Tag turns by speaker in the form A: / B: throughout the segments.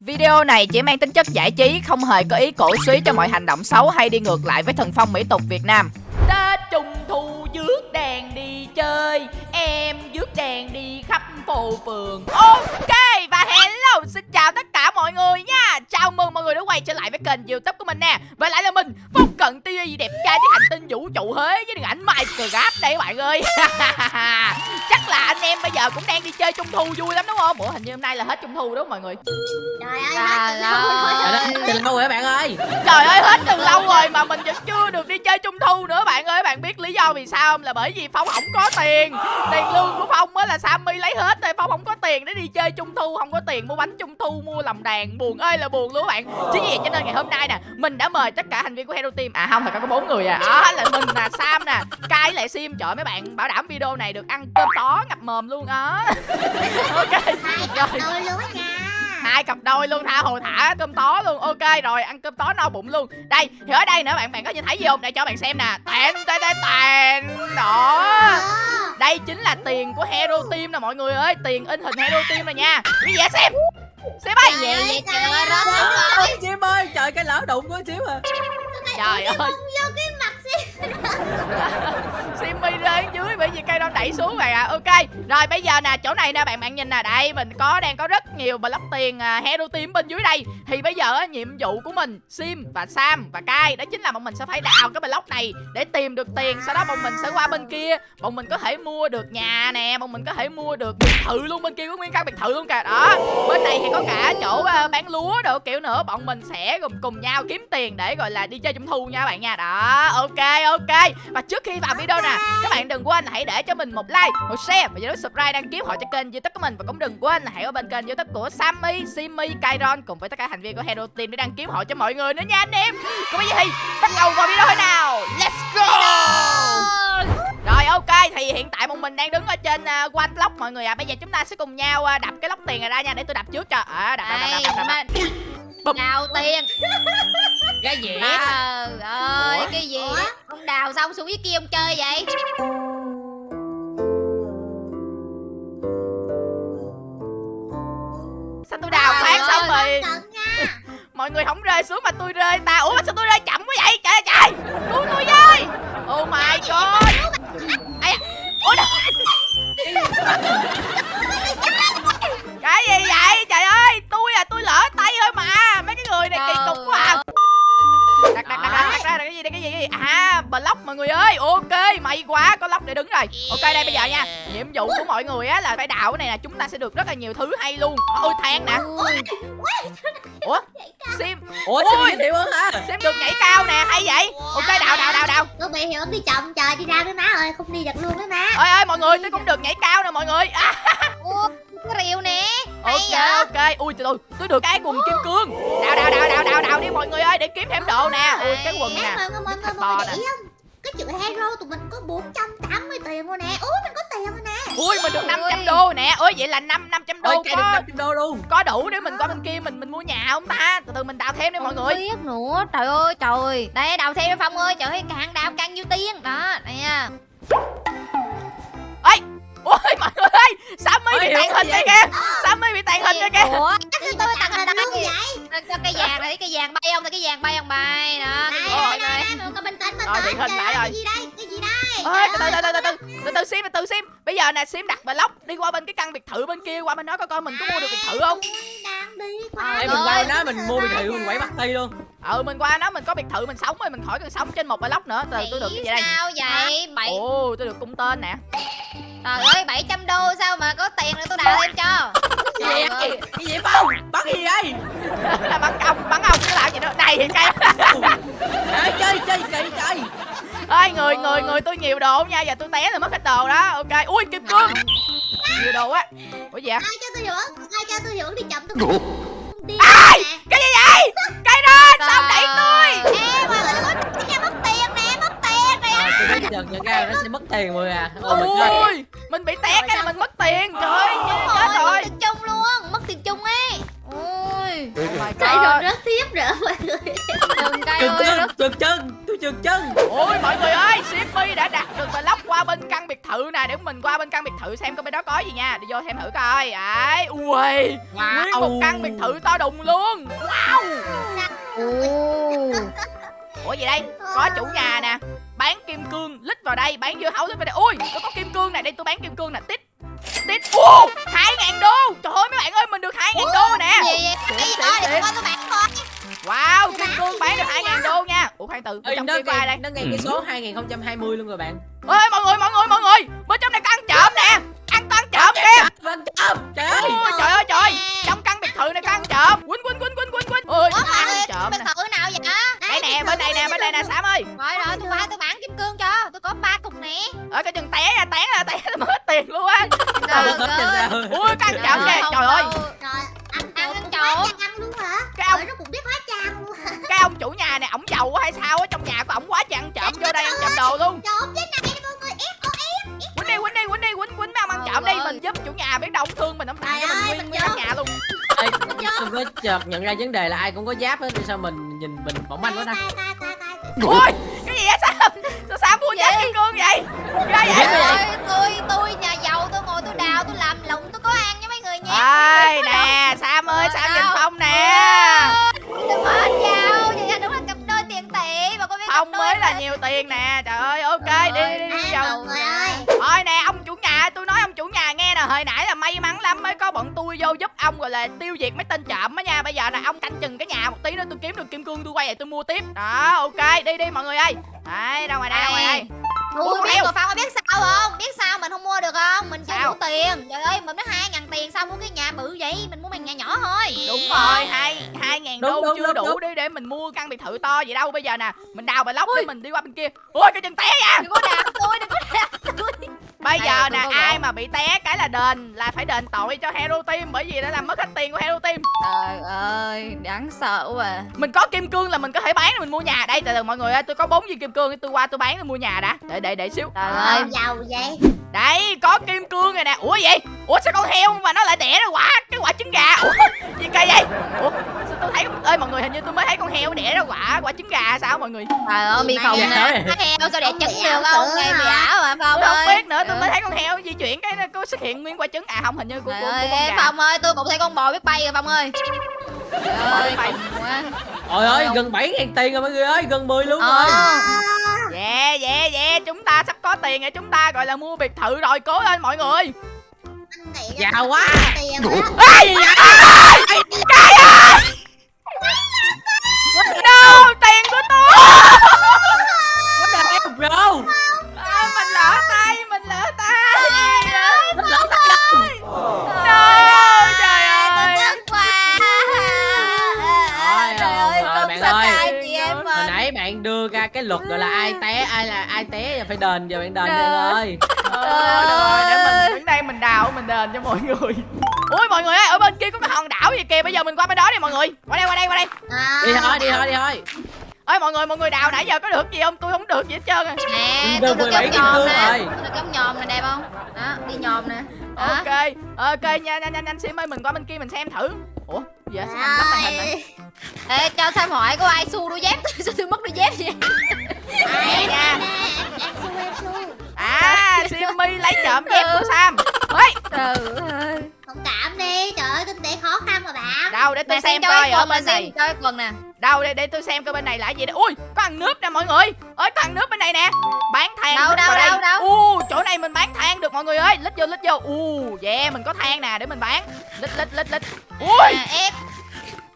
A: Video này chỉ mang tính chất giải trí, không hề có ý cổ suý cho mọi hành động xấu hay đi ngược lại với thần phong mỹ tục Việt Nam. Ta trùng Thu dước đèn đi chơi, em rước đèn đi khắp phố phường. Ok, và hello, xin chào tất cả mọi người nha. Chào mừng mọi người đã quay trở lại với kênh youtube của mình nè. Và lại là mình, Phong Cận TV đẹp trai với hành tinh vũ trụ Huế với điện ảnh Minecraft đây các bạn ơi. Chắc là anh em bây giờ cũng đang đi chơi Trung Thu vui lắm đúng không? Ủa hình như hôm nay là hết Trung Thu đúng không mọi người?
B: Trời ơi, hết
C: từ lâu rồi các bạn ơi
A: Trời ơi hết từ lâu rồi mà mình vẫn chưa được đi chơi trung thu nữa bạn ơi Bạn biết lý do vì sao không? Là bởi vì Phong không có tiền Tiền lương của Phong á là Sammy lấy hết rồi Phong không có tiền để đi chơi trung thu Không có tiền mua bánh trung thu, mua lòng đàn. Buồn ơi là buồn luôn các bạn. Chính vì vậy cho nên ngày hôm nay nè Mình đã mời tất cả thành viên của Hero Team. À không, thật ra có bốn người à. Đó là mình nè, Sam nè Kai lại Sim. Trời mấy bạn bảo đảm video này được ăn cơm tó ngập mồm luôn á. Ok Rồi hai cặp đôi luôn tha hồ thả cơm tó luôn. Ok rồi ăn cơm tó no bụng luôn. Đây thì ở đây nữa bạn bạn có nhìn thấy gì không? Để cho bạn xem nè. Tàn tàn tàn tàn đó. Đây chính là tiền của hero team nè mọi người ơi. Tiền in hình hero team này nha. Gì vậy xem. Xem ơi
B: Trời ơi, trời ơi.
C: Chim ơi trời cái lỡ đụng của xíu à.
A: Trời ơi.
B: Không vô cái simi.
A: Simmy rơi dưới bởi vì cây đo đẩy xuống vậy à ok rồi bây giờ nè chỗ này nè bạn bạn nhìn nè. Đây mình có đang có rất nhiều block tiền à, hero team bên dưới đây. Thì bây giờ á, nhiệm vụ của mình sim và sam và kai đó chính là bọn mình sẽ phải đào cái block này để tìm được tiền. Sau đó bọn mình sẽ qua bên kia. Bọn mình có thể mua được nhà nè bọn mình có thể mua được biệt thự luôn bên kia có nguyên căn biệt thự luôn kìa. Đó bên này thì có cả chỗ uh, bán lúa đồ kiểu nữa. Bọn mình sẽ cùng cùng nhau kiếm tiền để gọi là đi chơi trung thu nha bạn nha. Đó ok ok. Và trước khi vào video nè các bạn đừng quên hãy để cho mình một like một share và nhớ subscribe đăng ký họ cho kênh youtube của mình. Và cũng đừng quên là hãy ở bên kênh youtube của Sammy, Simmy, Kairon cùng với tất cả thành viên của Hero Team để đăng ký họ cho mọi người nữa nha anh em. Còn bây giờ thì bắt đầu vào video nào. Let's go! Ok thì hiện tại một mình đang đứng ở trên uh, one block mọi người à bây giờ chúng ta sẽ cùng nhau à, đập cái lốc tiền này ra nha để tôi đập trước cho à, đập, đập, đập, đập, đập, đập.
B: mình
A: Bụm.
B: đào tiền.
C: Cái gì
B: Trời ơi,
A: Ủa?
B: cái gì? Ông đào xong xuống với kia ông chơi vậy?
A: sao tôi đào phát xong rồi mọi người không rơi xuống mà tôi rơi ta ủa mà sao tôi rơi chậm quá vậy trời trời cứu tôi với oh my god à block mọi người ơi. Ok may quá có block để đứng rồi. Ok đây bây giờ nha. Nhiệm vụ của mọi người á là phải đào cái này là chúng ta sẽ được rất là nhiều thứ hay luôn. Ôi than nè.
B: Ui,
A: ủa? Sim.
C: Ủa
A: Ui.
C: sao tiểu hơn hả?
A: Xem được nhảy cao nè hay vậy. Ok đào đào đào đào.
B: Bị hiệu ông đi chồng trời đi ra với má ơi, không đi được luôn với má.
A: ơi ơi mọi người tôi cũng được nhảy cao nè mọi người.
B: Rìu nè.
A: Ok ok. Ui từ từ tôi được cái quần kim cương để kiếm thêm đồ nè. Ui cái quần nè.
B: người
A: to
B: không? Cái chữ hero tụi mình có 480 tiền rồi nè. Ủa, mình có tiền rồi nè.
A: ui mình được
B: Ôi.
A: 500 đô nè. Ôi vậy là năm 500
C: Ôi
A: đô
C: được
A: có
C: 500 đô luôn.
A: có đủ để mình qua bên kia mình mình mua nhà không ta? Từ từ mình đào thêm đi mọi
B: Không
A: người.
B: biết nữa. Trời ơi trời đây đào thêm phong ơi. Trời ơi càng đào càng nhiều tiền. Đó đây nha
A: ôi mọi người ơi sammy bị tàn hình rồi kìa. Sammy bị tàn hình rồi kìa.
B: Ủa sao tôi tàn hình đâu vậy? sao cây vàng này cái vàng bay không? Cái vàng bay không? Bay đó
A: đây đây
B: mọi người bình tĩnh bình tĩnh
A: hiện hình
B: cái gì đây? Cái gì đây?
A: Từ từ từ từ từ từ. Từ sim từ sim. Bây giờ nè sim đặt block đi qua bên cái căn biệt thự bên kia qua bên đó coi coi mình có mua được biệt thự không?
C: Ê, mình qua nó mình mua biệt thự mình quẩy mặt tay luôn.
A: Ừ mình qua nó mình có biệt thự mình sống rồi mình khỏi cần sống trên một block nữa. Từ tôi được cái gì đây?
B: sao vậy? Bậy
A: ồ tôi được cung tên nè
B: trời ơi 700 đô sao mà có tiền nữa tôi đào thêm cho?
C: Cái gì vậy? Cái gì Phong? Bắt cái gì đây
A: là bắn ông bắn ông chứ làm gì nữa này thì cây
C: Trời chơi chơi kỳ trời
A: ơi người người người tôi nhiều đồ nha. Giờ tôi té là mất hết đồ đó. Ok. Ui kim cương. Nhiều đồ quá. Ủa gì vậy?
B: Ai cho tôi hưởng? Ai cho tôi hưởng đi chậm tôi đi.
A: Ai? Cái gì vậy? Cây đó sao đẩy tôi?
B: ê mọi
C: dần nhận ra nó sẽ mất tiền rồi à. Ôi mình ơi
A: ui mình bị té cái là mình mất tiền. Trời ơi chết
B: mất
A: rồi
B: tiền chung luôn mất tiền chung ấy. Ôi
A: oh
B: Cây rồi rớt tiếp nữa mọi người. Đừng cây ơi
C: Cực chân Tôi trượt chân.
A: Ôi mọi người ơi Shipmy đã đặt được block qua bên căn biệt thự nè. Để mình qua bên căn biệt thự xem coi bên đó có gì nha. Đi vô xem thử coi. Đấy Ui Nguyên một căn biệt thự to đùng luôn. Wow.
B: Ồ.
A: Ủa gì đây? Có chủ nhà nè. Bán kim cương. Lít vào đây Bán dưa hấu lít vào đây. Ui tôi có kim cương nè. Đây tôi bán kim cương nè. Tít Tít. Wow hai ngàn đô. Trời ơi mấy bạn ơi Mình được hai ngàn đô nè. Wow kim cương bán được hai ngàn đô nha. Ủa khoan từ Trong kia có ai đây?
C: nó nghe cái số 2020 luôn rồi bạn.
A: Ê mọi người mọi người mọi người. Bên trong này có ăn trộm nè. Ăn có ăn trộm kìa
C: trời ơi.
A: Trời ơi trời Trong căn thự này có ăn trộm. Quýnh quýnh quýnh quýnh quýnh quýnh. Ôi
B: Ủa
A: ăn trộm
B: biệt thự nào vậy?
A: Đây nè bên này nè bên này nè Sam ơi.
B: Rồi rồi tôi qua tôi bán kim cương cho. Tôi có ba cục nè.
A: Ở cái chừng té ra té ra té là mất tiền luôn á.
B: Trời ơi.
A: Ui có ăn trộm kìa. trời ơi
C: chợt nhận ra vấn đề là ai cũng có giáp hết sao mình nhìn mình mỏng manh quá ta.
A: Ui cái gì vậy? Sam Sao Sam mua giá kim cương vậy? Ghê vậy?
B: Trời ơi, tôi tôi nhà giàu tôi ngồi tôi đào tôi làm lụng tôi có ăn với mấy người nhé.
A: Ơi nè Sam ơi Sam nhìn Phong nè.
B: Đừng có giàu, vậy là đúng là cặp đôi tiền tỷ mà có biết đôi
A: mới là nhiều tiền nè Trời tôi vô giúp ông gọi là tiêu diệt mấy tên trộm á nha Bây giờ là ông canh chừng cái nhà một tí nữa tôi kiếm được kim cương tôi quay lại tôi mua tiếp Đó ok đi đi mọi người ơi Đấy ra ngoài đây ra ngoài đây con
B: biết rồi Phong biết sao không? Biết sao mình không mua được không? Mình chưa đủ tiền. Trời ơi, mình mới hai ngàn tiền sao mua cái nhà bự vậy? Mình mua bằng nhà nhỏ thôi.
A: Đúng rồi hai hai ngàn đô
C: đúng,
A: chưa
C: đúng,
A: đủ
C: đúng.
A: đi để mình mua căn biệt thự to gì đâu Bây giờ nè mình đào bài lóc để mình đi qua bên kia Ui cái chân té nha
B: Đừng có đạp tôi, đừng có đạp tôi.
A: Bây giờ nè ai mà bị té cái là đền Là phải đền tội cho Hero Team Bởi vì đã làm mất hết tiền của Hero Team
B: Trời ơi, đáng sợ quá.
A: Mình có kim cương là mình có thể bán để mình mua nhà Đây từ từ mọi người ơi tôi có bốn viên kim cương Tôi qua tôi bán để mua nhà đã Để để để xíu
B: Trời
D: Ờ,
B: ơi.
D: giàu vậy.
A: Đây có kim cương rồi nè Ủa gì Ủa sao con heo mà nó lại đẻ ra quả Cái quả trứng gà Ủa gì cây vậy Ủa sao tôi thấy ơi mọi người hình như tôi mới thấy con heo đẻ ra quả quả trứng gà sao mọi người
B: Trời ơi, bị khùng nè.
C: vậy?
B: Heo sao
D: Không
B: trứng được không? Nghe bị
D: hả?
B: ảo mà
A: không
B: ơi.
A: biết nữa tôi
B: Ừ.
A: mới thấy con heo di chuyển cái nó xuất hiện nguyên quả trứng à không hình như của, của, của con gà
B: Phong ơi, tôi cũng thấy con bò biết bay rồi Phong ơi. Trời ơi.
C: Trời ơi gần 7 ngàn tiền rồi mọi người ơi Gần 10 luôn
B: Ờ.
C: rồi
A: Yeah yeah yeah Chúng ta sắp có tiền rồi Chúng ta gọi là mua biệt thự rồi Cố lên mọi người
C: Giàu quá
D: rồi đó.
A: Ê, Cái ơi No tiền của tôi
C: What the hell bro đưa ra cái luật gọi là ai té ai là ai té phải đền giờ bạn đền đi ơi
A: Ờ, rồi, để mình đứng đây mình đào mình đền cho mọi người. Ui mọi người ơi, ở bên kia có cái hòn đảo gì kìa? Bây giờ mình qua bên đó đi mọi người. Qua đây, qua đây, qua đây.
D: À,
C: đi thôi đi thôi đi thôi.
A: Ơi mọi người, mọi người đào nãy giờ có được gì không? Tôi không được gì hết trơn à.
B: Nè, tôi được
C: 17
B: giống nhòm nè. được giống nhòm nè đẹp không? Đó, đi nhòm nè. Đó.
A: Ok, ok nha, nhanh nhanh nhanh Sim ơi, mình qua bên kia mình xem thử Ủa, giờ sao anh lắp màn hình này.
B: Ê, cho Sam hỏi có ai xu đôi dép sao tôi mất đôi dép vậy?
A: Nè nha
D: su, su.
A: À, Simmy lấy trộm dép của Sam Ê,
B: Trời ơi.
D: Thông cảm đi, trời ơi, kinh tế khó khăn mà bạn.
A: đâu để tôi xem
B: cho
A: coi ở bên này.
B: cho cái quần nè.
A: Đâu để, để tôi xem coi bên này là gì đây. Ui, có ăn nước nè mọi người. Ơi, có ăn nước bên này nè. Bán than
B: Đâu, đâu,
A: đây.
B: đâu, đâu?
A: U, chỗ này mình bán than được mọi người ơi. Lít vô, lít vô. U, yeah, mình có than nè để mình bán. Lít, lít, lít, lít. Ui,
B: Nè, ép.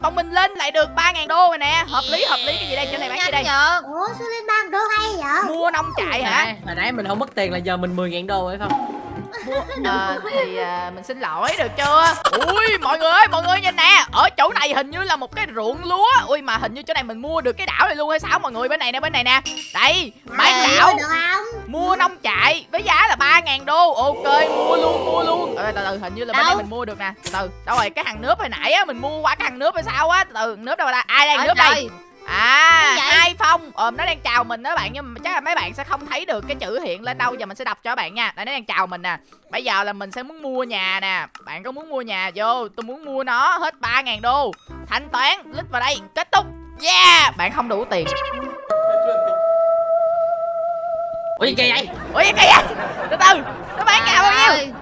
A: Còn mình lên lại được 3.000 đô rồi nè. Hợp lý hợp lý. Cái gì đây? Chỗ này bán gì đây?
B: Nhanh
D: Ủa, sao lên ban đô hay vậy?
A: Mua nông trại hả?
C: Hồi nãy mình không mất tiền là giờ mình 10 ngàn đô phải không
A: Ờ, Thì à, mình xin lỗi được chưa? Ui mọi người ơi mọi người nhìn nè Ở chỗ này hình như là một cái ruộng lúa. Ui mà hình như chỗ này mình mua được cái đảo này luôn hay sao? Mọi người bên này nè bên này nè. Đây bán đảo.
D: Được không?
A: Mua nông trại với giá là 3.000 đô. Ok mua luôn mua luôn. Từ từ hình như là bên đây mình mua được nè. Từ từ đâu rồi cái hàng nước hồi nãy á Mình mua qua cái hàng nước hay sao á? Từ từ nước đâu ra Ai đang nước đây À,
B: vậy?
A: phong. Ờm nó đang chào mình đó bạn Nhưng mà chắc là mấy bạn sẽ không thấy được cái chữ hiện lên đâu. Giờ mình sẽ đọc cho các bạn nha. Đây nó đang chào mình nè. Bây giờ là mình sẽ muốn mua nhà nè. Bạn có muốn mua nhà? Vô Tôi muốn mua nó hết 3.000 đô. Thanh toán Lít vào đây Kết thúc. Yeah! Bạn không đủ tiền.
C: Ủa gì kỳ vậy?
A: Ủa gì kìa từ từ nó bán nhà bao nhiêu?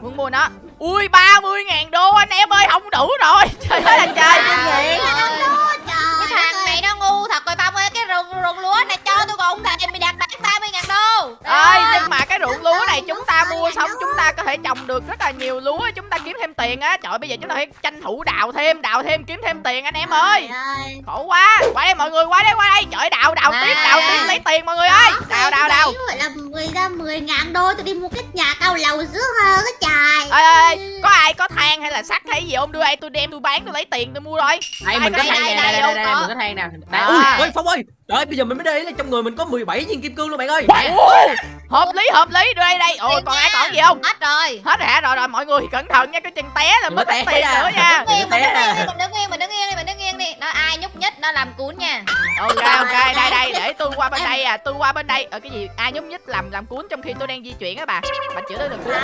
A: Muốn mua nó. Ui 30 ngàn đô anh em ơi không đủ rồi. Trời ơi
B: ơi.
D: Trời
B: rồi Phong rừng rừng lúa này cho tôi còn thèm mày đặt bán 30
A: ơi nhưng mà cái ruộng lúa này chúng ta mua xong chúng ta có thể trồng được rất là nhiều lúa chúng ta kiếm thêm tiền á. Trời ơi, bây giờ chúng ta phải tranh thủ đào thêm đào thêm kiếm thêm tiền anh em ơi. khổ quá. Qua đây mọi người qua đây qua đây. Trời đào đào tiếp đào tiếp lấy tiền mọi người ơi. đào đào đào.
D: gọi là 10 ra 10 ngàn đô tôi đi mua cái nhà cao lầu dưới hơn á trời.
A: Ơi ơi ơi, có ai có than hay là sắt hay gì không? Đưa đây tôi đem tôi bán tôi lấy tiền tôi mua rồi.
C: Đây
A: Ai
C: mình
A: có
C: than
A: đây,
C: nè
A: đây,
C: đây đây mình có than nè. Đây. Ui ơi phong ơi. Trời bây giờ mình mới đây là trong người mình có 17 viên kim cương luôn bạn ơi.
A: Ồ, hợp lý hợp lý đưa đây đây ôi còn ai còn gì không
B: Hết rồi
A: hết hả rồi rồi mọi người cẩn thận nha cái chân té là mất tiền
C: nha.
A: nữa nha
B: Đứng yên, mình
C: à.
B: đứng yên, mình đứng yên, mình đứng yên đi, mình đứng yên đi Nó ai nhúc nhích, nó làm cuốn nha
A: ok ok đây đây để tôi qua bên đây à tôi qua bên đây ở cái gì ai nhúc nhích làm làm cuốn trong khi tôi đang di chuyển á bà bà chữa tôi được cuốn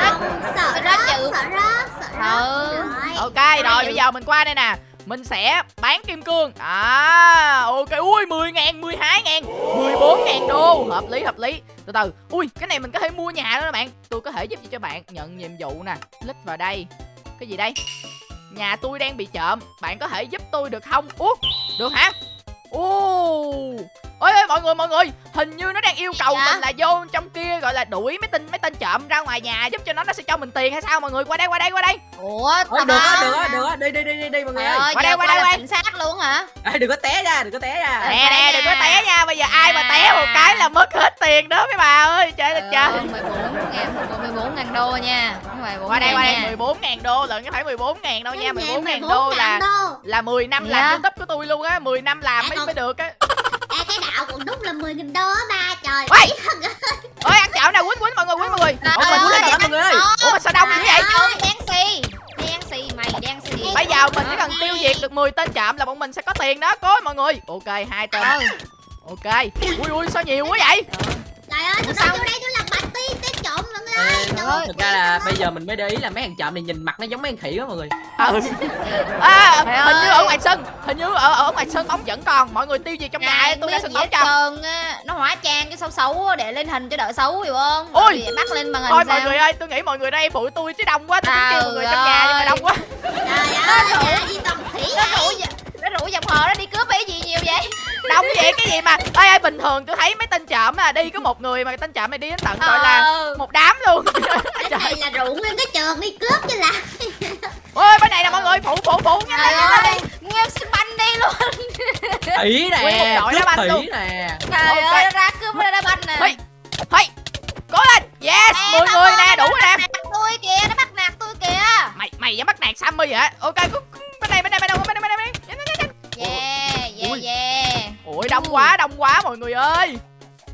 D: sợ
B: Tôi
D: rớt sợ rớt sợ
B: Ừ.
D: rớt
A: ok rồi bây giờ mình qua đây nè mình sẽ bán kim cương. À ok. Ui 10 ngàn 12 ngàn 14 ngàn đô. Hợp lý hợp lý. Từ từ. Ui, cái này mình có thể mua nhà đó các bạn. Tôi có thể giúp gì cho bạn? Nhận nhiệm vụ nè. Click vào đây. Cái gì đây? Nhà tôi đang bị trộm. Bạn có thể giúp tôi được không? Út được hả? Ô ôi ơi mọi người mọi người. Hình như nó đang yêu cầu
B: Dạ?
A: mình là vô trong kia gọi là đuổi mấy tên mấy tên trộm ra ngoài nhà giúp cho nó nó sẽ cho mình tiền hay sao? Mọi người qua đây qua đây qua đây.
B: Ủa,
C: Ôi, được á được á được á. Đi đi đi đi đi mọi người ơi.
B: ơi,
A: Qua đây, qua
B: qua
A: đây,
B: là
A: qua.
B: chính xác luôn hả?
C: Ê, đừng có té ra đừng có té ra.
B: Ờ.
A: nè nè đừng có té nha. Bây giờ ai mà té
B: À.
A: một cái là mất hết tiền đó mấy bà ơi. Trời ơi trời.
B: 14 ngàn 14 ngàn đô nha. Không phải 14
A: qua đây qua đây.
B: Ngàn nha.
A: 14 ngàn đô lận chứ phải 14 ngàn đâu nha. 14 ngàn
D: 14
A: đô là là 10 năm
B: Dạ.
A: làm youtube của tôi luôn á. 10 năm làm
D: À,
A: mới mới được á
D: Ê, cái đạo cũng đúng là 10 nghìn đô á ba trời.
A: Ôi! ôi ăn chảo nè quýnh quýnh mọi người quýnh mọi người.
C: Ủa, mình
B: ơi,
C: muốn lên mọi người ơi.
A: Ủa mà sao đông dữ vậy?
B: Trời ơi, đen xì Đen xì mày đen xì.
A: Bây giờ mình chỉ cần tiêu diệt được 10 tên trộm là bọn mình sẽ có tiền đó. Cố mọi người. Ok hai tên.
B: Ừ.
A: ok. Ui ui sao nhiều quá vậy?
D: Trời ơi tôi
B: Sao?
D: nói vô đây tôi làm bạch tiên tên trộm mọi người ơi. Ơi,
C: thực ra là bây giờ mình mới để ý là mấy thằng trộm này nhìn mặt nó giống mấy thằng khỉ quá mọi người.
A: Ừ. À, ngoài sân hình như ở ở ngoài sân bóng vẫn còn mọi người tiêu diệt trong nhà tôi ra sân
B: gì
A: bóng cho.
B: Nó hóa trang cái xấu xấu để lên hình cho đỡ xấu hiểu không
A: Ôi!
B: Bắt lên màn hình
A: thôi mọi người ơi tôi nghĩ mọi người đây phụ tôi chứ đông quá tôi kêu mọi người trong nhà nhưng mà đông quá.
D: Trời ơi
B: Nó rủ nó rủ dòng họ nó đi cướp cái gì nhiều vậy
A: đông vậy cái gì mà? Ơi ơi bình thường tôi thấy mấy tên trộm là đi có một người mà tên trộm này đi đến tận gọi là
B: Ờ.
A: một đám luôn.
D: Cái này là rượu nguyên cái trường đi cướp chứ là
A: ôi bên này nè mọi người phụ phụ phụ nhanh
B: Trời
A: lên nhanh lên.
B: Nguyên xin banh đi luôn.
A: Nguyên một
C: nè
A: đội đá
C: cướp
A: banh luôn.
C: nè.
B: Trời ơi nó ra cướp nó ra banh nè.
A: Hey, hey, cố lên. Yes
B: Nè,
A: 10
B: Phong
A: người nè đủ rồi nè.
B: tôi kìa nó bắt nạt tôi kìa.
A: Mày mày dám bắt nạt sammy hả? Ok bên đây bên đây bên đây bên đây bên đây Nhanh, nhanh, nhanh, nhanh.
B: Yeah yeah yeah
A: ôi đông quá đông quá mọi người ơi.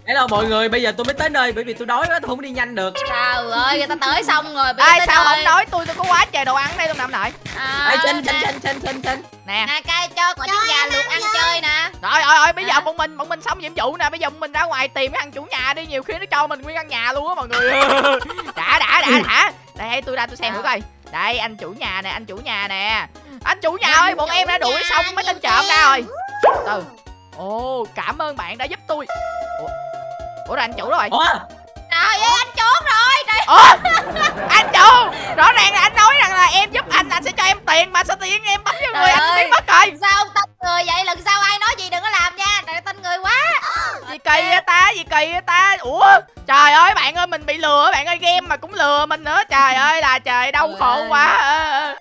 C: Hello mọi người bây giờ tôi mới tới nơi bởi vì tôi đói quá tôi không đi nhanh được.
B: Trời ơi người ta tới xong rồi bây
A: ai
B: giờ
A: sao
B: tới
A: không nói tôi tôi có quá trời đồ ăn đây luôn nằm lại.
B: À,
C: Ê, trên trên trên trên trên trên
A: nè.
B: Nè cay cho quả trứng gà luộc ăn chơi. nè.
A: Rồi rồi rồi bây giờ bọn mình bọn mình xong nhiệm vụ nè bây giờ bọn mình ra ngoài tìm cái thằng chủ nhà đi nhiều khi nó cho mình nguyên căn nhà luôn á mọi người. Đã đã đã đã. Đây tôi ra tôi xem thử coi. Đây anh chủ nhà nè anh chủ nhà nè. Anh chủ nhà ơi bọn em đã đuổi xong mấy tên trộm ra rồi. Từ ồ cảm ơn bạn đã giúp tôi. Ủa? Ủa rồi anh chủ rồi.
C: Ủa?
B: Trời ơi anh trốn rồi. Trời
A: ủa? Anh chủ rõ ràng là anh nói rằng là em giúp anh anh sẽ cho em tiền mà sao tiền em bấm cho người anh
B: ơi.
A: biến mất rồi.
B: sao ông tin người vậy lần sau ai nói gì đừng có làm nha. Trời tin người quá.
A: Gì kỳ vậy ta? Gì kỳ vậy ta? Ủa? Trời ơi bạn ơi mình bị lừa bạn ơi game mà cũng lừa mình nữa. Trời ơi là trời đau khổ quá. Ờ,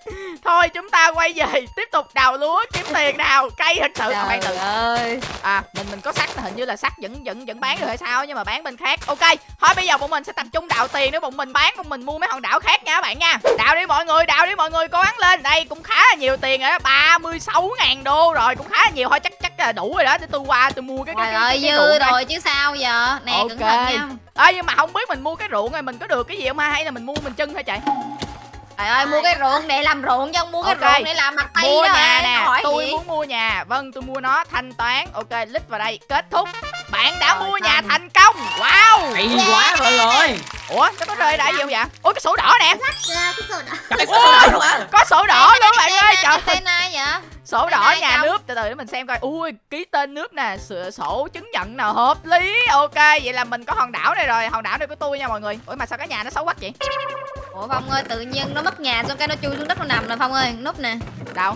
A: thôi chúng ta quay về tiếp tục đào lúa kiếm tiền nào cay thật sự à, bạn
B: Trời
A: tự
B: ơi.
A: À mình mình có sắt hình như là sắt vẫn vẫn vẫn bán được hay sao nhưng mà bán bên khác. Ok thôi bây giờ bọn mình sẽ tập trung đào tiền để bọn mình bán bọn mình mua mấy hòn đảo khác nha các bạn nha. Đào đi mọi người đào đi mọi người cố gắng lên. Đây cũng khá là nhiều tiền rồi đó 36 ngàn đô rồi cũng khá là nhiều. Thôi chắc chắc là đủ rồi đó để tôi qua tôi mua cái cái,
B: Trời
A: cái,
B: ơi
A: cái, cái
B: dư rồi chứ sao giờ? Nè
A: Ok.
B: cẩn thận nha.
A: Ê nhưng mà không biết mình mua cái ruộng này mình có được cái gì không ha? Hay là mình mua mình chân thôi chạy
B: Trời ơi mua cái ruộng để làm ruộng chứ không mua cái
A: Ok.
B: ruộng để làm mặt tay
A: mua
B: đó
A: nhà
B: ơi,
A: nè
B: hỏi
A: tôi
B: gì?
A: muốn mua nhà. Vâng tôi mua nó thanh toán. Ok lít vào đây kết thúc. Bạn đã
B: Rồi,
A: mua nhà
B: xong.
A: thành công. Wow.
C: Hay quá mọi người
A: ủa cái có rơi đại gì không vậy? Ủa cái sổ đỏ nè.
D: Lắc cái sổ đỏ.
C: Trời, có sổ đỏ luôn
A: có sổ đỏ luôn bạn ơi? Trời
B: Cái tên ai vậy?
A: Sổ đỏ nhà
B: không?
A: nước. Từ từ để mình xem coi. Ui ký tên nước nè. Sửa sổ chứng nhận nào hợp lý. Ok vậy là mình có hòn đảo này rồi. Hòn đảo này của tôi nha mọi người. Ủa mà sao cái nhà nó xấu quá vậy
B: Ủa Phong ơi, tự nhiên nó mất nhà xong cái nó chui xuống đất nó nằm nè Phong ơi? Núp nè.
A: Đâu?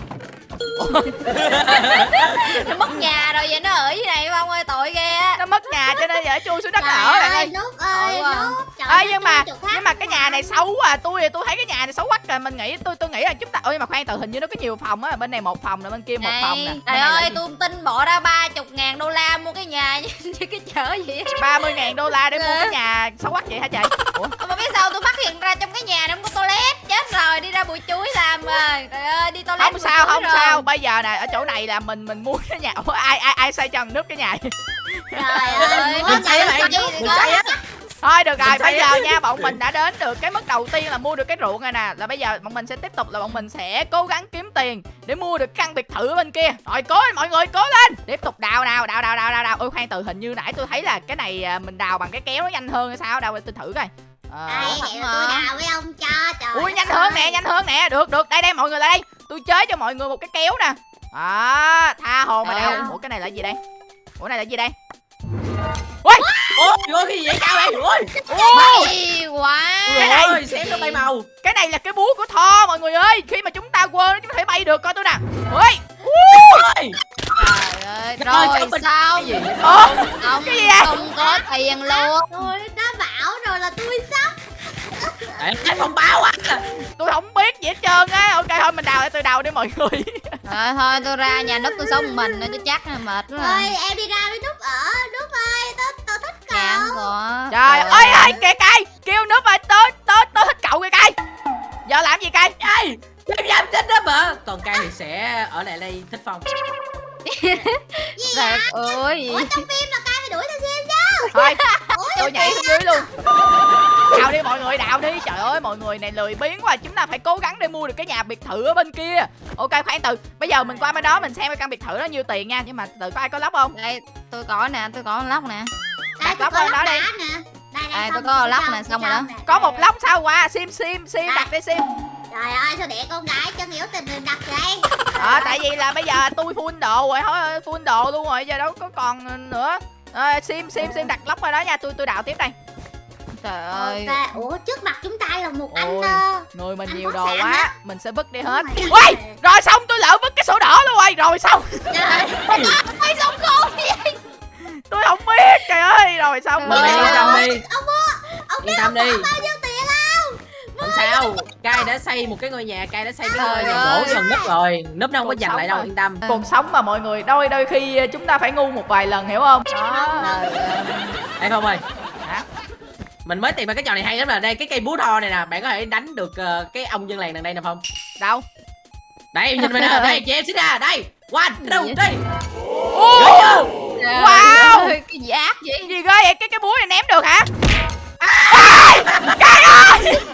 B: Nó mất nhà rồi vậy nó ở dưới này Phong ơi tội ghê á.
A: Nó mất nhà cho nên giờ chui xuống đất
D: Trời
A: ở bạn ơi
D: nút ơi
B: quá.
D: Trời
A: Ê
D: ơi,
A: nhưng mà nhưng mà cái nhà này xấu à tôi thì tôi thấy cái nhà này xấu quá rồi mình nghĩ tôi tôi nghĩ là chúng ta ơi mà khoan từ hình như nó có nhiều phòng á. Bên này một phòng nè bên kia một phòng nè.
B: trời ơi tôi không tin bỏ ra ba chục ngàn đô la mua cái nhà như, cái chợ vậy
A: ba mươi ngàn đô la để mua cái nhà xấu quắc vậy hả chị? Ủa?
B: Mà biết sao tôi phát hiện ra trong cái nhà nó không có toilet. Chết rồi đi ra bụi chuối làm rồi. Trời ơi đi toilet
A: không sao không
B: rồi.
A: Sao? Bây giờ nè ở chỗ này là mình mình mua cái nhà. Ủa, ai ai ai xây cho thằng nước cái nhà
D: Trời ơi
B: Trời
D: nút
C: Mình xây á bạn
B: Cái gì
C: mình
B: đó.
C: xây á.
A: Thôi được rồi bây giờ nha bọn mình đã đến được cái mức đầu tiên là mua được cái ruộng rồi nè. Là bây giờ bọn mình sẽ tiếp tục là bọn mình sẽ cố gắng kiếm tiền để mua được căn biệt thự ở bên kia. Rồi cố lên mọi người cố lên. Tiếp tục đào nào đào đào đào đào đào. Ôi khoan từ hình như nãy tôi thấy là cái này à, mình đào bằng cái kéo nó nhanh hơn hay sao? Đào tôi thử coi. Ờ,
D: vậy? Là
B: mà.
D: tôi đào với ông cho trời
A: ui nhanh hơn nè nhanh hơn nè. Được được đây đây mọi người lại đây tôi chế cho mọi người một cái kéo nè. Đó tha hồ mà đào
B: Ờ.
A: ủa cái này là gì đây? Ủa này là gì đây?
C: Ôi! Ôi! Cái gì vậy? Cao vậy? Ôi!
B: Hay quá!
A: Cái này-
C: xém nó bay màu.
A: Cái này là cái búa của Thor mọi người ơi. Khi mà chúng ta quên chúng ta thể bay được coi tôi nè. Ui
C: ôi!
B: Trời ơi!
C: Trời ơi,
B: rồi
C: mình-
B: sao?
C: cái gì?
B: Không
A: Cái gì vậy?
B: không có tiền luôn.
D: Tôi đã bảo rồi là tôi sắp
C: Để cái thông báo à
A: tôi không biết gì hết trơn á. Ok thôi mình đào để tôi đào đi mọi người.
B: Rồi thôi tôi ra nhà núp tôi sống một mình nữa chứ chắc là mệt quá
D: ơi
B: à.
D: em đi ra với nút ở. Nút ơi tôi tôi thích
B: Dạ không
D: cậu.
A: trời ơi ơi kìa cay. Kêu nước ơi tới tới tới thích cậu kìa cay. Giờ làm gì cay?
C: Ê em dám chết đó mà. Còn cay thì sẽ ở lại đây thích phong.
B: Trời ơi
D: ủa trong phim là cai phải đuổi theo xem chứ
A: thôi tôi nhảy xuống dưới luôn. Đào đi mọi người đào đi. Trời ơi mọi người này lười biếng quá. Chúng ta phải cố gắng để mua được cái nhà biệt thự ở bên kia. Ok khoan từ. Bây giờ mình qua bên đó mình xem cái căn biệt thự đó nhiêu tiền nha. Nhưng mà từ có ai có lóc không?
B: Đây tôi có nè tôi có lóc nè.
D: Đây
A: Đặt
D: tôi
A: lóc
D: có
A: lên đó
D: lóc
A: đi.
D: đây
B: tôi có lóc nè, xong rồi đó.
A: có một lóc sao? Qua sim sim sim đặt đi sim.
D: Trời ơi sao để con gái chân yếu tình đừng đặt vậy?
A: Ờ tại vì là bây giờ tôi full đồ rồi thôi full đồ luôn rồi giờ đâu có còn nữa Ờ, sim sim sim đặt lóc vào đó nha. Tôi tôi đào tiếp đây.
B: Trời ơi.
D: Ok, ủa trước mặt chúng ta là một anh
A: Ôi.
D: ờ,
A: người mình
D: Anh
A: nhiều đồ quá.
D: á.
A: mình sẽ vứt đi hết.
D: rồi.
A: ui rồi xong tôi lỡ vứt cái sổ đỏ luôn rồi. Rồi xong.
D: Trời,
B: khôn vậy?
A: Tôi không biết trời ơi. Rồi xong
B: ơi.
C: yên tâm đi.
D: Ông mua ông
C: Yên tâm đi
D: bao nhiêu tiền không
C: Không sao Cai đã xây một cái ngôi nhà Cai đã xây cái ngôi nhà gỗ
B: ơi.
C: gần nấp rồi. Nó không có giành lại đâu yên tâm.
A: Cuộc sống mà mọi người đôi đôi khi chúng ta phải ngu một vài lần hiểu không? Đó.
B: ơi.
C: Ê không ơi.
A: Hả?
C: Mình mới tìm ra cái trò này hay lắm là đây cái cây búa thò này nè Bạn có thể đánh được ờ, cái ông dân làng đằng đây nè không
A: đâu?
C: Đây nhìn mình nè Đây chị em xích ra Đây. One two three.
A: Wow.
B: ơi, Cái gì ác vậy
A: gì ghê vậy? Cái cái búa này ném được hả?
C: Wow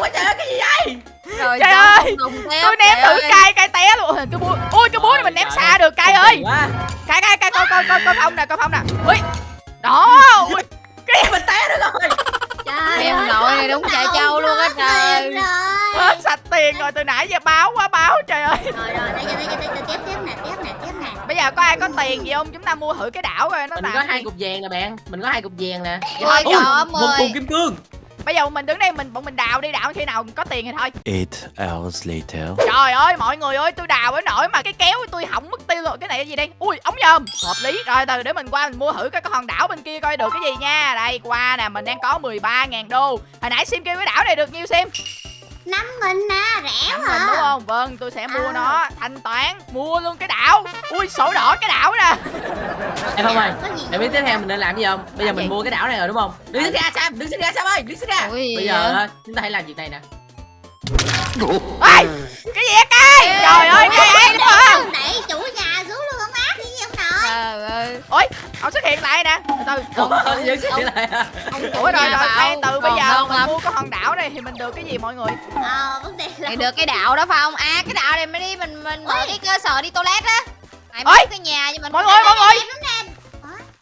C: quá trời ơi cái gì vậy?
A: Trời
B: sao
A: ơi,
B: không
A: tôi ném
B: trời
A: thử cay cay té luôn. Ôi, cái búa ui cái búa này mình ném
C: Trời
A: xa được cay
C: Không
A: ơi. cay cay cay coi coi coi coi phong nè coi phong nè. Ui đó ui.
C: Mình té nữa rồi?
D: Trời
B: Em
D: ơi,
B: nội này đúng chạy trâu luôn á trời.
A: hết sạch tiền rồi từ nãy giờ báo quá báo trời ơi.
D: Rồi rồi đây giờ đây giờ tiếp tiếp nè tiếp nè tiếp nè.
A: Bây giờ có ai có tiền gì không? Chúng ta mua thử cái đảo rồi nó
C: Mình có
A: cái
C: hai cục vàng nè bạn Mình có hai cục vàng nè.
B: Ôi trời ơi
C: Một cục kim cương
A: bây giờ mình đứng đây mình bọn mình đào đi đào khi nào có tiền thì thôi.
E: Eight hours later.
A: trời ơi mọi người ơi tôi đào ở nổi mà cái kéo tôi hỏng mất tiêu rồi. Cái này là gì đây? Ui ống nhôm hợp lý. Rồi từ để mình qua mình mua thử cái cái hòn đảo bên kia coi được cái gì nha. Đây qua nè mình đang có 13.000 đô. Hồi nãy sim kêu cái đảo này được nhiêu sim
D: năm nghìn nè rẻ quá
A: đúng không? Vâng tôi sẽ mua
D: À.
A: nó. Thanh toán mua luôn cái đảo. Ui sổ đỏ cái đảo nè.
C: Em không ơi Em biết tiếp theo mình nên làm gì không? Bây giờ
A: Làm
C: mình
A: gì?
C: mua cái đảo này rồi đúng không? Đứng xích ra Sam Đứng ra Sam ơi Đứng ra.
B: Ui,
C: Bây giờ ờ, chúng ta hãy làm việc này nè.
A: Ê cái gì vậy cay trời ơi ấy đúng hả
D: đẩy chủ nhà
B: Trời ơi
A: ôi ông xuất hiện lại nè. Từ từ.
C: Ủa giữ xích lại à?
B: Ông
A: ủa rồi
B: nhà
A: rồi. Khoan từ bây giờ mình
B: lắm.
A: mua cái hòn đảo này thì mình được cái gì mọi người?
D: Ờ vấn đề là
B: được cái đạo đó phải không? À cái đạo này mới đi mình mình mở cái cơ sở đi toilet á. Mày mới cái nhà nhưng mình
A: mọi người mọi người.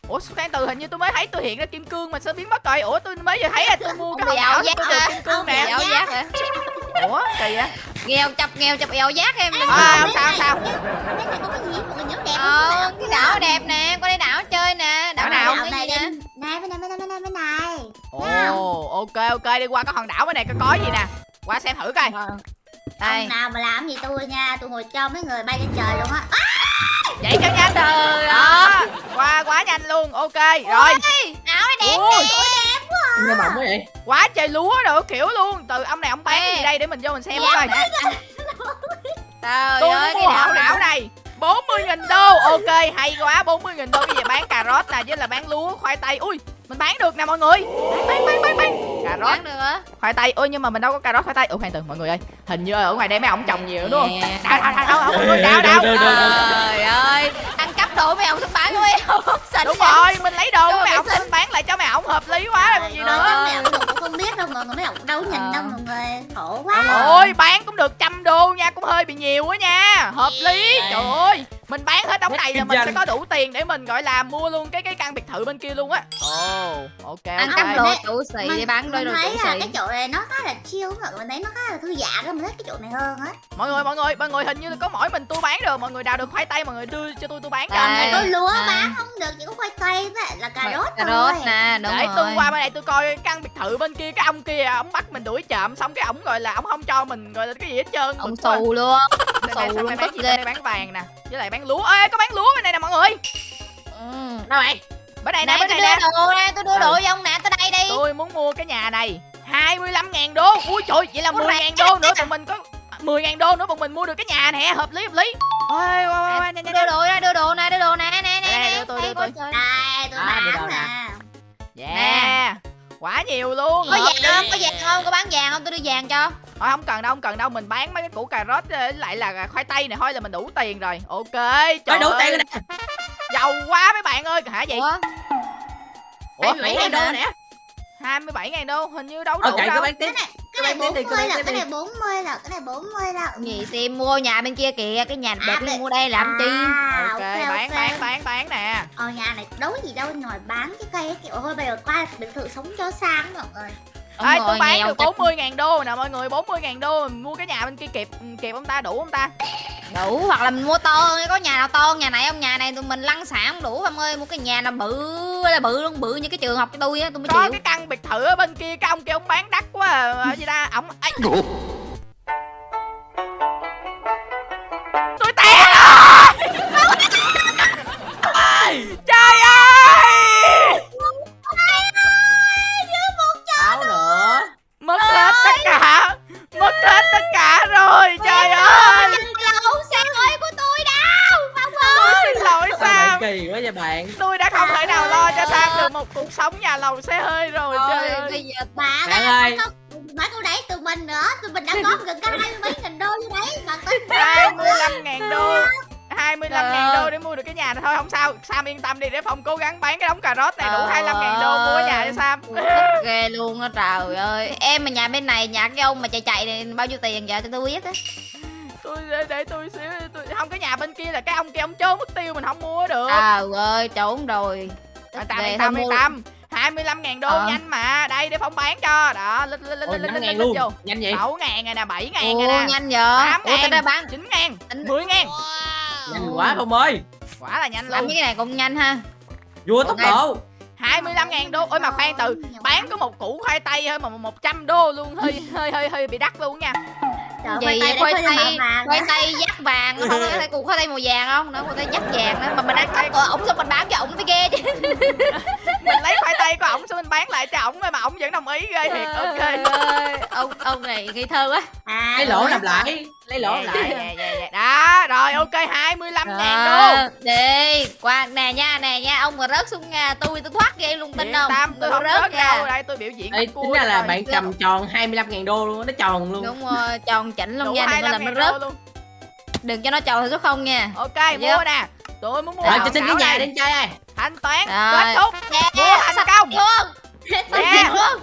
A: Ủa khoan từ hình như tôi mới thấy tôi hiện ra kim cương mà sao biến mất rồi? Ủa tôi mới vừa thấy là tôi mua cái
B: Ông
A: hòn đảo
B: giác
A: tôi được
B: hả?
A: kim cương
B: Ông
A: nè.
B: ảo giác hả?
A: Ủa kỳ vậy?
B: Nghèo chập nghèo chập eo giác em.
A: À, không sao không sao.
D: Bên này có cái gì
B: ờ cái đảo đẹp nè qua đây đảo chơi nè. Đảo
A: Đảo nào?
D: Đảo
B: cái
D: này
B: gì nè
D: bên này bên này bên này bên này. Bên này.
A: ồ ok ok đi qua cái hòn đảo bên này có có gì nè. Qua xem thử coi.
B: Đây.
D: Ông nào mà làm gì tôi nha, tôi ngồi cho mấy người bay lên trời luôn á.
A: Vậy cho nhanh.
B: Trời
A: đó qua quá nhanh luôn ok rồi.
B: áo này đẹp
A: Ui,
C: nghe bọng quá vậy.
A: Quá trời lúa đồ kiểu luôn. Từ ông này ông bán
B: Ê.
A: gì đây để mình vô mình xem
B: Dạ,
A: coi.
B: trời
A: tôi
B: ơi cái đảo
A: đảo này 40.000 đô. Ok hay quá. 40.000 đô. Bây giờ bán cà rốt nè Với là bán lúa khoai tây. Ui mình bán được nè mọi người. Bán bán bán bán, bán. Cà rốt.
B: được hả
A: khoai tây. Ôi nhưng mà mình đâu có cà rốt khoai tây. Ủa khoan từ mọi người ơi. Hình như ở ngoài đây mấy ông trồng nhiều đúng không? Đào mọi người đào đào
B: trời ơi. Ăn cắp đồ mấy ông xuống bán của mấy ông sạch
A: Đúng rồi mình lấy đồ của mấy ông Mình bán. Lại cho mấy ông hợp lý quá còn gì nữa
D: không biết đâu mọi người mấy ông đâu nhìn
B: Ờ.
D: đâu mọi người khổ quá.
A: Ôi bán cũng được trăm đô nha Cũng hơi bị nhiều quá nha. Hợp lý.
B: Ê.
A: Trời ơi Mình bán hết đống này là mình sẽ có đủ tiền Để mình gọi là mua luôn cái cái căn biệt thự bên kia luôn á. Ồ. Ok
B: ăn
A: ok.
B: cắp đồ. Chủ xì để bán đôi
D: mình thấy là cái chỗ này nó khá là chill mọi người mình thấy nó khá là thư giãn đó mình thích cái chỗ này hơn á.
A: Mọi người mọi người mọi người hình như là có mỗi mình tôi bán được Mọi người đào được khoai tây mọi người đưa cho tôi tôi bán cho
B: Đây.
D: này có lúa
B: à.
D: bán không được chỉ có khoai tây với là cà rốt
B: cà
D: thôi.
B: rốt nè đúng
A: Để
B: rồi.
A: tôi qua bên này tôi coi căn biệt thự bên kia Cái ông kia ông bắt mình đuổi chậm Xong cái ông gọi là ông không cho mình gọi là cái gì hết trơn
B: ông xù luôn
A: Đây này,
B: xù luôn
A: đây bán đây bán vàng nè Với lại bán lúa. Ê có bán lúa bên này nè mọi người.
B: Ừ.
C: đâu vậy
A: Bên này nè bên
B: tôi
A: này nè.
B: đưa đồ nè tôi đưa
A: Ừ.
B: đồ cho ông nè đây đi
A: Tôi muốn mua cái nhà này. 25 ngàn đô. Ui trời vậy là
B: Có
A: 10
B: rẻ
A: ngàn đô nữa Tụi mình có 10 ngàn đô nữa bọn mình mua được cái nhà nè Hợp lý hợp lý. Ôi qua qua qua nhanh
B: Tôi
A: nhanh
B: đưa đồ ra đưa đồ nè đưa đồ nè nè nè nè.
A: đưa tôi, đưa
B: coi
A: tôi.
D: đây tôi
C: À,
D: bán
C: nè.
D: nè.
A: Yeah. Quá nhiều luôn.
B: Có vàng không? Có vàng không? Có bán vàng không? Tôi đưa vàng cho.
A: Thôi không cần đâu không cần đâu. Mình bán mấy cái củ cà rốt với lại là khoai tây này. Thôi là mình đủ tiền rồi. Ok
C: Ôi,
A: Trời
C: đủ tiền rồi nè.
A: Giàu quá mấy bạn ơi. Hả vậy?
B: Ủa?
A: Ủa,
C: Ủa, đô nè
A: 27 ngàn đô Hình như đâu đủ
C: ok
A: đâu.
C: bán tiếp.
D: Cái này 40
C: bán
D: là cái này 40 là cái này 40 là.
B: Gì tìm mua nhà bên kia kìa cái nhà đẹp
D: À,
B: mua đây làm chi?
D: À,
A: Ok bán bán bán bán nè.
D: Ờ nhà này đấu gì đâu ngoài bán cái cây ấy, kiểu thôi bây giờ qua biệt thự sống cho sang mọi người.
A: Ê, tôi bán
B: nghèo
A: được
B: chắc
A: 40 ngàn đô nè mọi người 40 ngàn đô Mình mua cái nhà bên kia kịp kịp ông ta đủ không ta?
B: Đủ hoặc là mình mua to hơn có nhà nào to hơn nhà này không? Nhà này tụi mình lăn xả không đủ ông ơi mua cái nhà nào bự là bự luôn bự như cái trường học cho tôi á tôi mới
A: Có
B: chịu
A: cái căn biệt thự ở bên kia Cái ông kia ông bán đắt quá à. Ở gì ta Ông Ây. Lầu xe hơi rồi Trời
B: ơi. bây giờ
D: bà
C: bạn
D: đã
C: ơi
D: bán cô đấy tụi mình nữa. Tụi mình đã góp gần cả hai mươi mấy nghìn đô như đấy. Mà tính
A: 25 ngàn đô. 25
B: Trời
A: ngàn đô để mua được cái nhà này thôi không sao. Sam yên tâm đi để Phong cố gắng bán cái đống cà rốt này đủ
B: Trời
A: 25 ngàn đô mua cái nhà cho Sam.
B: Ghê luôn á trời ơi. Em mà nhà bên này nhà cái ông mà chạy chạy này bao nhiêu tiền giờ cho tôi biết á.
A: Tôi để, để tôi xíu tôi không cái nhà bên kia là cái ông kia ông trốn mất tiêu mình không mua được.
B: Trời ơi trốn rồi.
A: Tâm
B: Ghê,
A: yên tâm yên tâm 25 ngàn đô
B: Ờ.
A: nhanh mà đây để Phong bán cho. Đó lên lên lên
C: ôi
A: lên
C: năm
A: lên
C: ngàn
A: lên
C: luôn
A: vô.
C: nhanh vậy?
A: 6 ngàn này nè 7 ngàn
B: Ồ,
A: này nè.
B: nhanh giờ
A: Tám
B: ủa
A: ngàn.
B: bán
A: 9 ngàn
B: Tính-
A: 10 ngàn.
C: Nhanh quá không ơi.
A: Quả là nhanh
B: làm
A: luôn.
B: những cái này cũng nhanh ha.
C: Vua tốc
B: Ủa,
C: độ.
A: 25 ngàn đô. Ôi mà khoan từ bán có một củ khoai tây thôi mà 100 đô luôn. Hơi hơi hơi hơi bị đắt luôn nha
D: Trời,
B: gì
D: khoai
B: khoai
D: tây
B: tây
D: khoai
B: khoai
D: tây
B: tây dắt vàng không có thấy cục khoai tây màu vàng không? Nó khoai tây dắt vàng đó mà mình ăn cắp của ổng xong mình bán cho ổng mới ghê chứ?
A: Mình lấy khoai tây của ổng xong mình bán lại cho ổng mà ổng vẫn đồng ý ghê thiệt. Ok.
B: ông ông này nghi thơ quá.
D: À
C: lấy lỗ
D: rồi.
C: làm lại lấy lỗ
A: Dạ,
C: lại.
A: dạ, dạ, dạ. đó rồi ok 25 ngàn đô
B: đi. Qua nè nha nè nha ông mà rớt xuống nhà tôi tôi thoát ghê luôn tin không?
A: tâm tôi không rớt
B: nha.
A: đâu đây tôi biểu diễn
C: Ê, tính ra là
A: rồi.
C: bạn cầm tròn 25 ngàn đô luôn nó tròn luôn.
B: Đúng rồi tròn chỉnh luôn
A: đủ
B: nha đừng có
A: 25
B: làm nó rớt.
A: Luôn
B: đừng cho nó tròn số không nha.
A: Ok mua nè. Tôi muốn mua
C: rồi cho xin cái nhà đi chơi ơi.
A: Thanh toán kết thúc
B: nè
A: mua thành công Nè.
B: luôn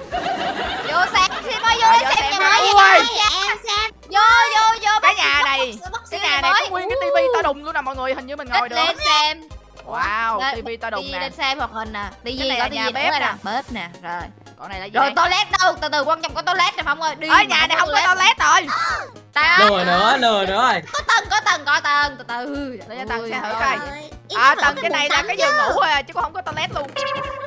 B: vô xem xin mới vô để
A: vô
B: xem nhà mới
A: Ui.
D: em xem.
B: Vô vô vô
A: cái nhà này cái nhà này
B: mới.
A: có nguyên cái tivi to đùng luôn nè mọi người hình như mình ngồi được.
B: lên xem.
A: Wow tivi to đùng
B: đi
A: nè.
B: lên xem hoạt hình nè.
A: Cái
B: tivi
A: này
B: có
A: là
B: tivi
A: bếp nè.
B: bếp nè. Rồi.
A: Còn này là gì
B: rồi toilet đâu? Từ từ quan trọng có toilet nè phong ơi đi mà
A: nhà này không có toilet. rồi.
C: Lừa nữa lừa nữa rồi.
B: Có tầng có tầng có tầng. Từ từ.
A: Để cho tầng xem thử coi. À tầng trên này là cái giường ngủ thôi à chứ không có toilet luôn.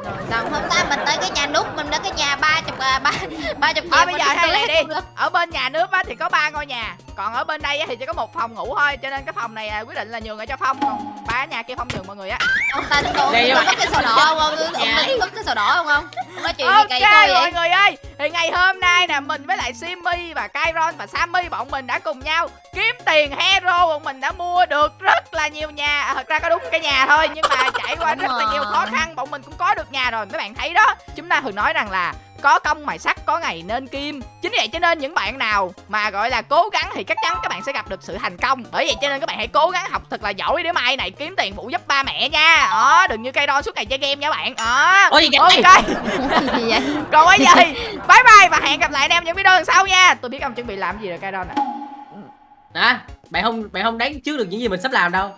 B: Rồi xong không ta mình tới cái nhà nút mình đến cái nhà ba chục à, ba ba chục
A: bây giờ theo này
B: toilet
A: đi. ở bên nhà nước á thì có ba ngôi nhà còn ở bên đây á thì chỉ có một phòng ngủ thôi cho nên cái phòng này à, quyết định là nhường ở cho phong. Còn ba nhà kia không nhường mọi người á.
B: Ông ta
C: Đây
B: có cái sổ đỏ không? Ông có cái sổ đỏ không không nói chuyện gì
A: ok
B: kỳ coi
A: mọi
B: vậy
A: người ơi. Thì ngày hôm nay nè mình với lại Simmy và Kairon và Sammy bọn mình đã cùng nhau kiếm tiền hero bọn mình đã mua được rất là nhiều nhà. À, thật ra có đúng cái nhà thôi nhưng mà trải qua
B: Đúng
A: rất là nhiều khó khăn bọn mình cũng có được nhà rồi. Mấy bạn thấy đó chúng ta thường nói rằng là có công mài sắt có ngày nên kim. Chính vì vậy cho nên những bạn nào mà gọi là cố gắng thì chắc chắn các bạn sẽ gặp được sự thành công. Bởi vậy cho nên các bạn hãy cố gắng học thật là giỏi để mai này kiếm tiền phụ giúp ba mẹ nha. Đó đừng như cây đo suốt ngày chơi game nha bạn. Đó
C: ôi gì vậy
A: ok.
B: gì vậy?
A: Còn bây giờ thì bye bye và hẹn gặp lại anh em những video lần sau nha. Tôi biết ông chuẩn bị làm gì rồi cây đo nè.
C: À bạn không bạn không đoán trước được những gì mình sắp làm đâu